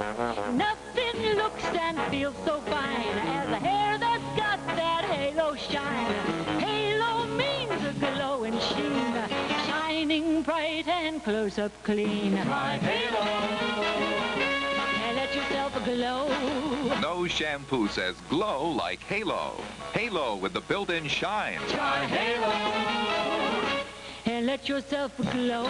Nothing looks and feels so fine as a hair that's got that halo shine. Halo means a glowing sheen, shining bright and close up clean. My Halo. And let yourself glow. No shampoo says glow like Halo. Halo with the built-in shine. Try Halo. And let yourself glow.